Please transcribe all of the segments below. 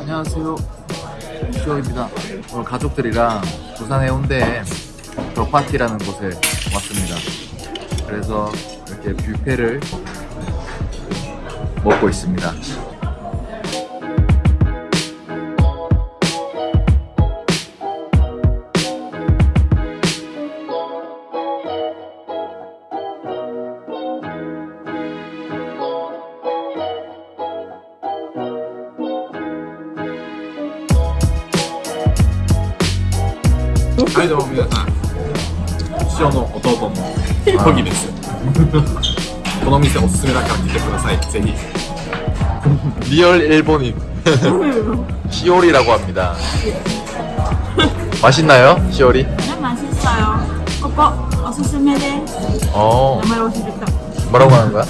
안녕하세요. 시오입니다. 오늘 가족들이랑 부산 해운대에 벽파티라는 곳에 왔습니다. 그래서 이렇게 뷔페를 먹고 있습니다. はいどうも皆さん師匠の弟のトギですこの店おすすめだから来てくださいぜひ 리얼 일본인 시오리라고 합니다. 맛있나요? 시오리? 네, 맛있어요. 오빠, 어수스메데 어, 정말 오시겠다. 뭐라고 하는 거야?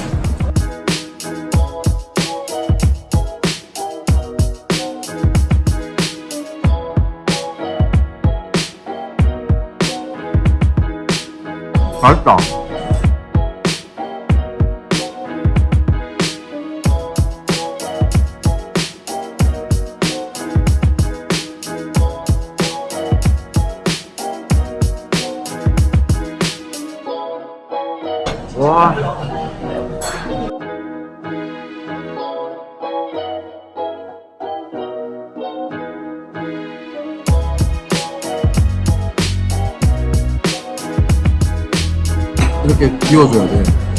맛있다. 와. 이렇게 비워줘야 돼.